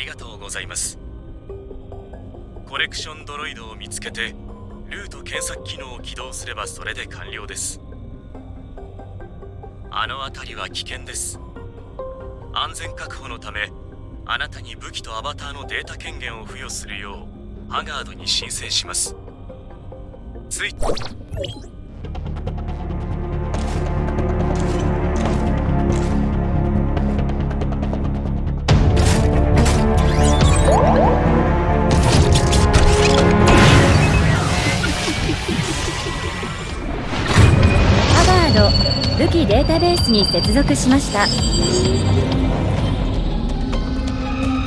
ありがとうございます。コレクションドロイドを見つけてルート検索機能を起動すればそれで完了です。あの辺りは危険です。安全確保のためあなたに武器とアバターのデータ権限を付与するようハガードに申請します。ついハスに接続しました。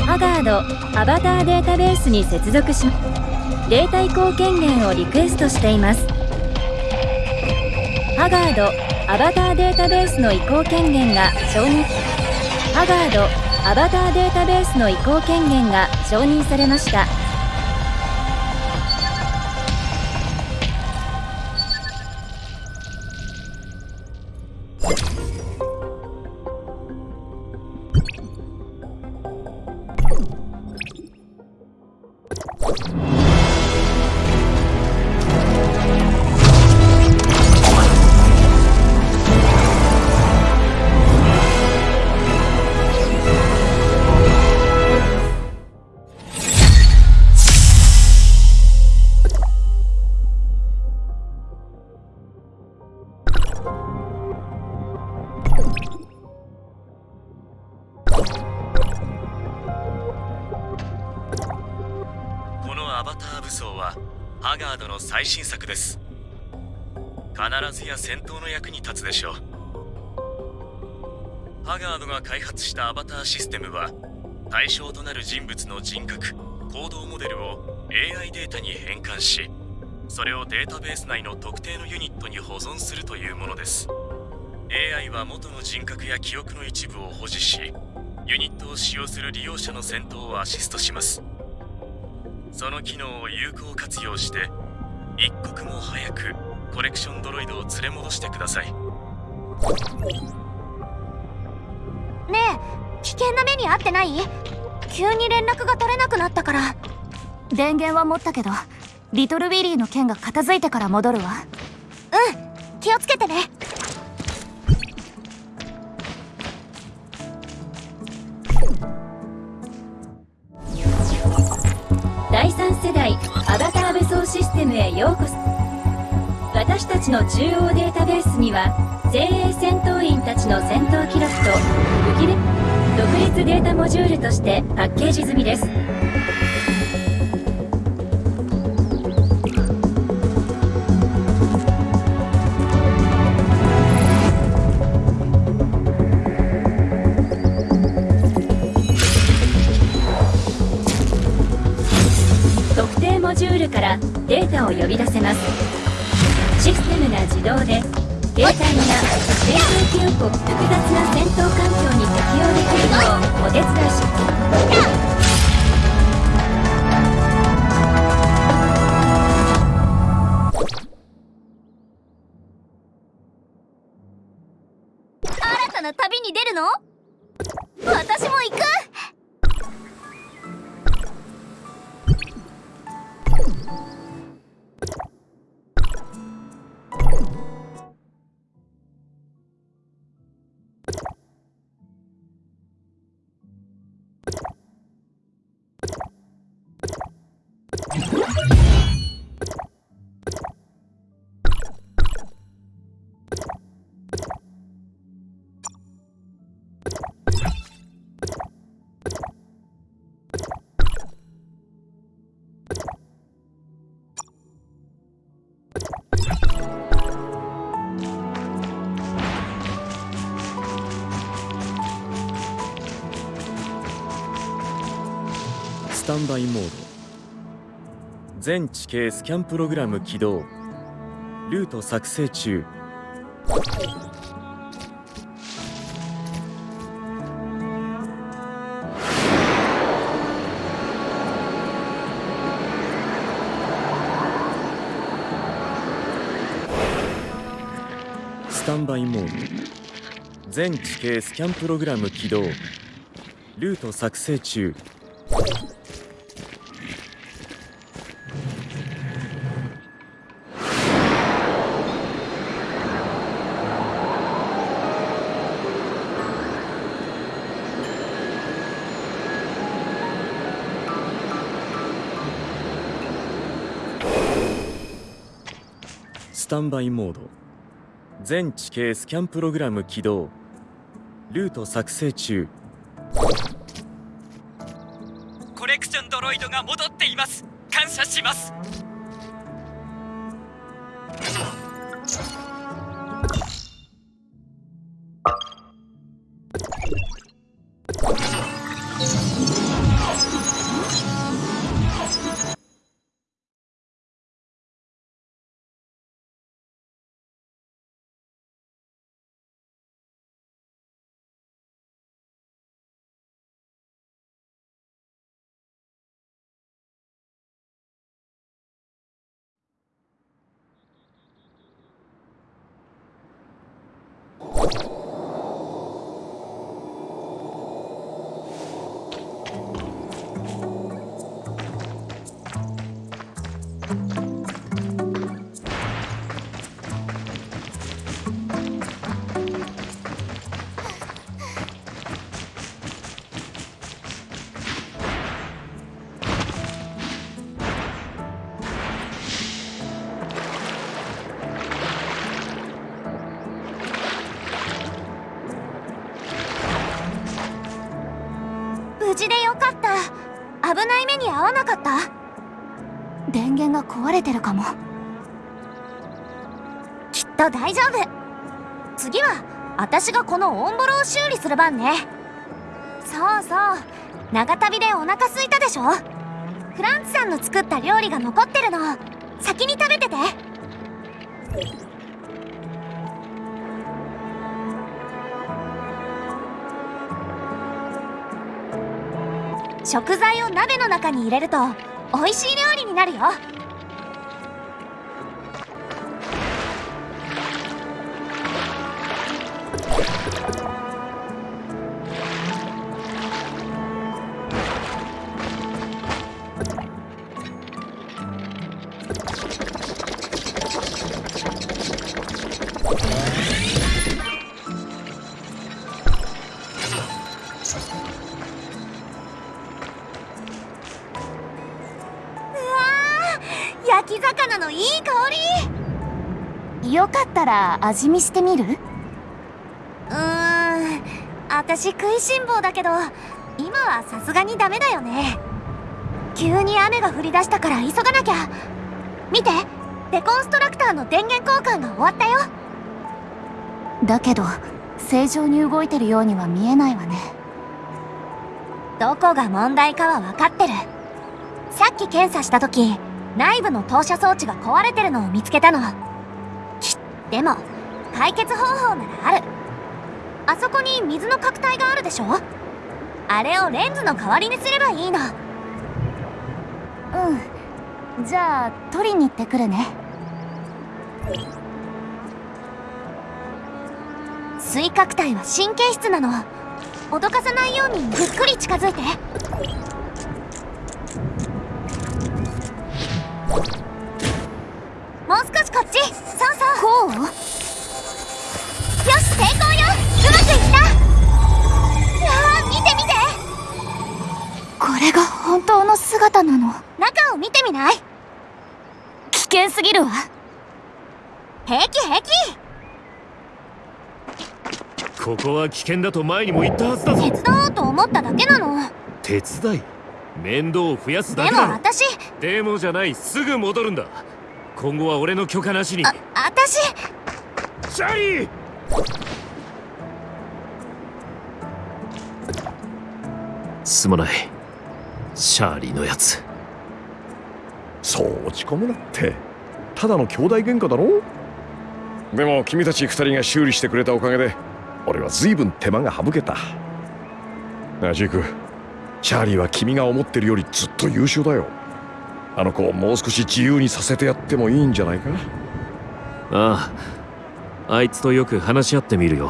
ハガードアバターデータベースに接続しデータ移行権限をリクエストしています。ハガードアバターデータベースの移行権限が承認ハガードアバターデータベースの移行権限が承認されました。こしたアバターシステムは対象となる人物の人格行動モデルを AI データに変換しそれをデータベース内の特定のユニットに保存するというものです。AI は元の人格や記憶の一部を保持しユニットを使用する利用者の戦闘をアシストします。その機能を有効活用して一刻も早くコレクションドロイドを連れ戻してください。ねえ危険な目に遭ってない？急に連絡が取れなくなったから。電源は持ったけどリトルウィリーの件が片付いてから戻るわ。うん気をつけてね。第3世代アバター武装システムへようこそ私たちの中央データベースには精鋭戦闘員たちの戦闘記録と武器で独立データモジュールとしてパッケージ済みです。特定モジュールからデータを呼び出せます。テムが自動で携帯が戦闘記憶を複雑な戦闘環境に適応できるようお手伝いし新たな旅に出るの？私も行く。スタンバイモード。全地形スキャンプログラム起動。ルート作成中。スタンバイモード。全地形スキャンプログラム起動。ルート作成中。タンバイモード。全地形スキャンプログラム起動。ルート作成中。コレクションドロイドが戻っています。感謝します。が壊れてるかも。きっと大丈夫。次は私がこのオンボロを修理する番ね。そうそう。長旅でお腹空いたでしょ。フランツさんの作った料理が残ってるの。先に食べてて。食材を鍋の中に入れると美味しい料理になるよ。焼き魚のいい香り。よかったら味見してみる？うーん私食いしん坊だけど今はさすがにダメだよね。急に雨が降り出したから急がなきゃ。見てデコンストラクターの電源交換が終わったよ。だけど正常に動いてるようには見えないわね。どこが問題かは分かってる。さっき検査した時内部の投射装置が壊れてるのを見つけたの。でも解決方法ならある。あそこに水の角体があるでしょ？あれをレンズの代わりにすればいいの。うん。じゃあ取りに行ってくるね。水角体は神経質なの。脅かさないようにゆっくり近づいて。こっち。そうそう。こう？よし成功よ。うまくいった。いやー見て見て。これが本当の姿なの？中を見てみない？危険すぎるわ。平気平気。ここは危険だと前にも言ったはずだぞ。手伝おうと思っただけなの。手伝い？面倒を増やすだでけだろ。も私。でもじゃない。すぐ戻るんだ今後は俺の許可なしに。あ私。シャリーすまない。シャーリーのやつ。そう落ち込むなって。ただの兄弟喧嘩だろ？でも君たち二人が修理してくれたおかげで俺は随分手間が省けた。なあジーク。チャーリーは君が思ってるよりずっと優秀だよあの子をもう少し自由にさせてやってもいいんじゃないか？あああいつとよく話し合ってみるよ。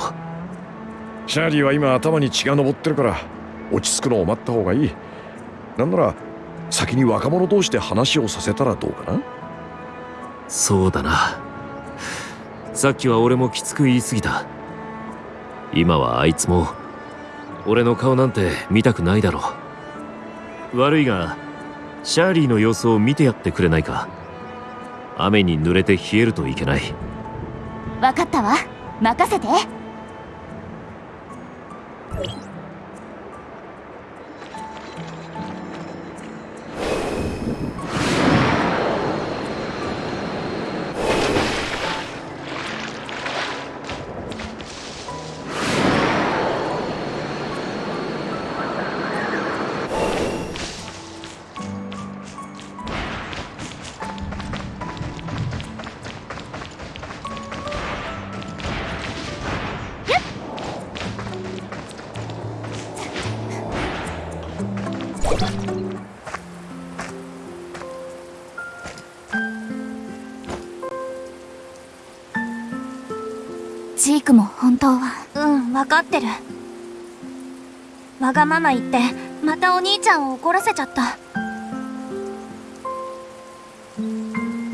チャーリーは今頭に血が上ってるから落ち着くのを待った方がいい。なんなら先に若者同士で話をさせたらどうかな？そうだな。さっきは俺もきつく言い過ぎた。今はあいつも俺の顔なんて見たくないだろう。悪いがシャーリーの様子を見てやってくれないか。雨に濡れて冷えるといけない。分かったわ。任せて。クも本当は。うん分かってる。わがまま言ってまたお兄ちゃんを怒らせちゃった。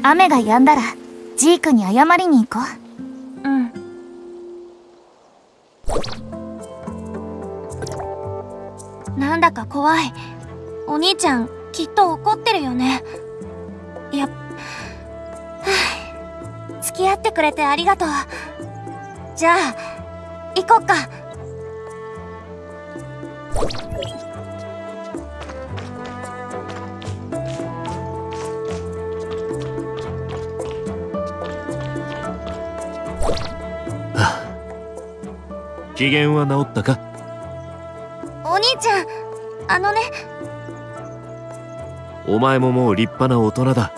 雨が止んだらジークに謝りに行こう。うん。なんだか怖い。お兄ちゃんきっと怒ってるよね。や付き合ってくれてありがとうじゃあ行こっか。機嫌は治ったか？お兄ちゃんあのね。お前ももう立派な大人だ。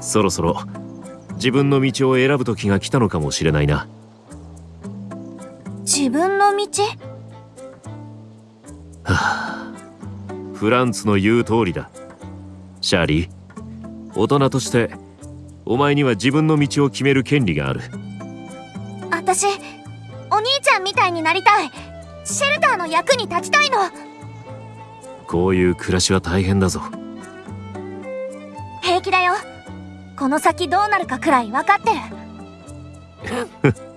そろそろ自分の道を選ぶ時が来たのかもしれないな自分の道？フランツの言う通りだ。シャーリー大人としてお前には自分の道を決める権利がある。私お兄ちゃんみたいになりたい。シェルターの役に立ちたいの。こういう暮らしは大変だぞ。平気だよ。この先どうなるかくらい分かってる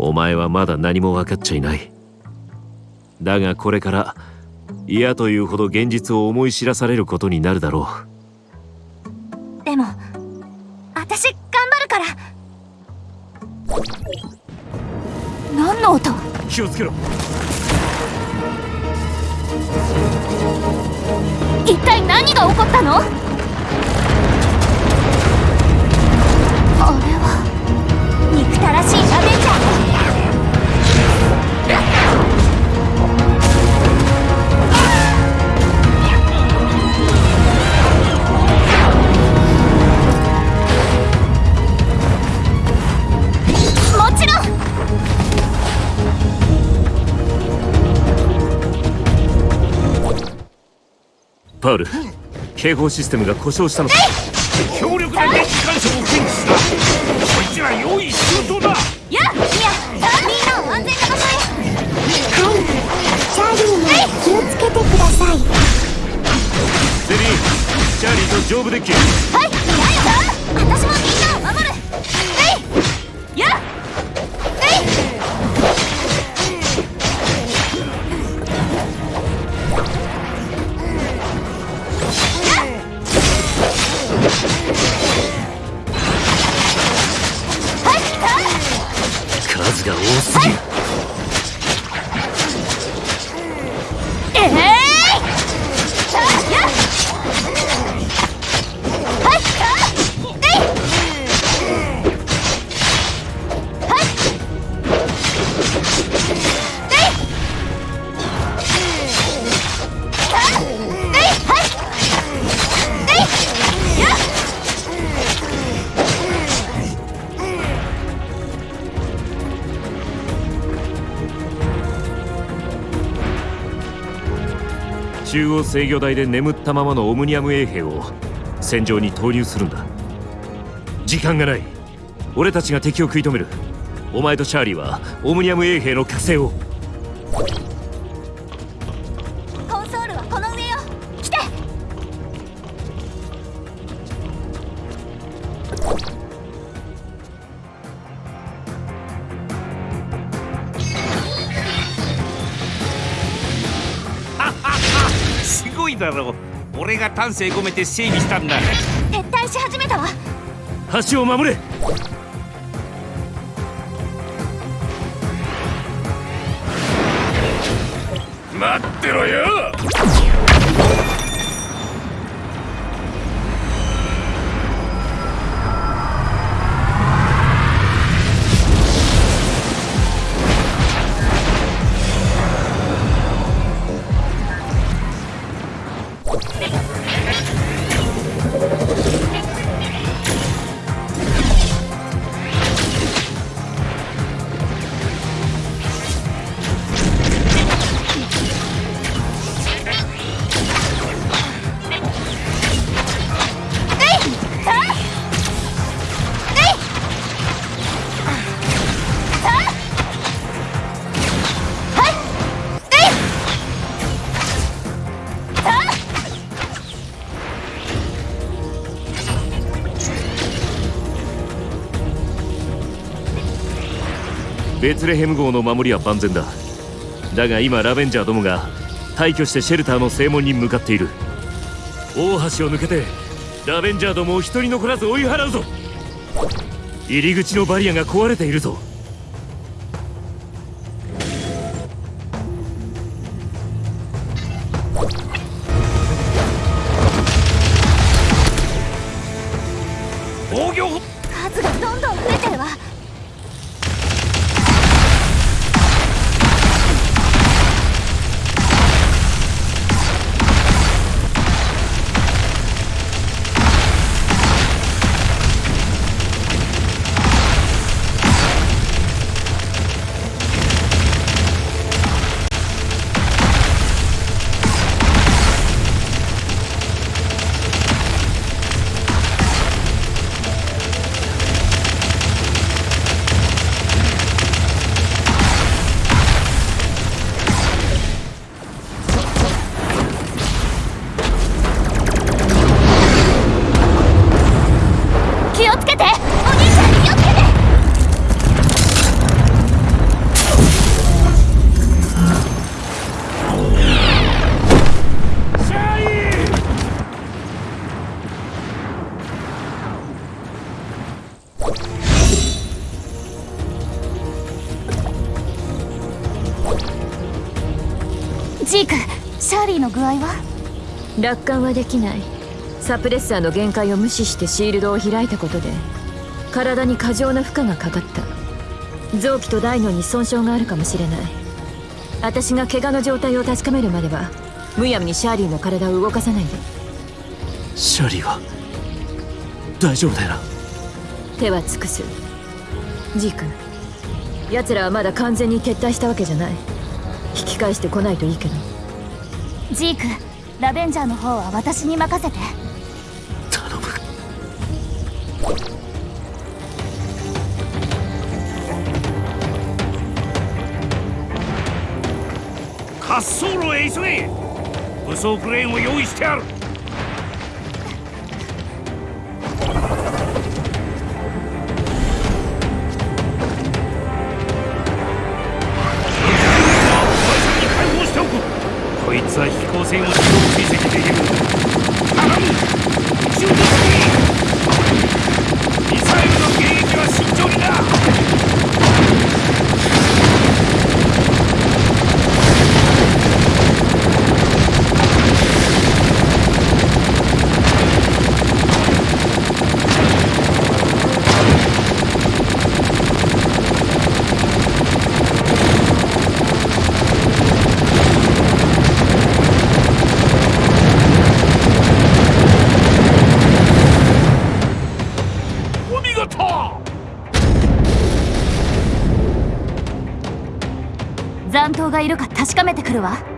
お前はまだ何も分かっちゃいない。だがこれから嫌というほど現実を思い知らされることになるだろでも私頑張るから。何の音？う気をつけろ。一体何が起こったの？あれは憎たらしいアベンジャーパウル警報システムが故障したのか。強力な電気干渉を検知したこいつら用意丈夫デッキ中央制御台で眠ったままのオムニアム衛兵を戦場に投入するんだ。時間がない。俺たちが敵を食い止める。お前とシャーリーはオムニアム衛兵の加勢を。だろう。俺が丹精込めて整備したんだ。撤退し始めたわ。橋を守れ。待ってろよベツレヘム号の守りは万全だ。だが今ラベンジャーどもが退去してシェルターの正門に向かっている。大橋を抜けてラベンジャーどもを一人残らず追い払うぞ。入り口のバリアが壊れているぞ。ジークシャーリーの具合は？楽観はできない。サプレッサーの限界を無視してシールドを開いたことで体に過剰な負荷がかかった。臓器と大脳に損傷があるかもしれない。私が怪我の状態を確かめるまではむやみにシャーリーの体を動かさないで。シャーリーは大丈夫だよな？手は尽くす。ジーク奴らはまだ完全に撤退したわけじゃない引き返してこないといいけど。ジークラベンジャーの方は私に任せて。頼む。滑走路へ急げ。武装クレーンを用意してある線を自動追跡できる頼む宇宙にミサイルの迎撃は慎重になお見事残党がいるか確かめてくるわ。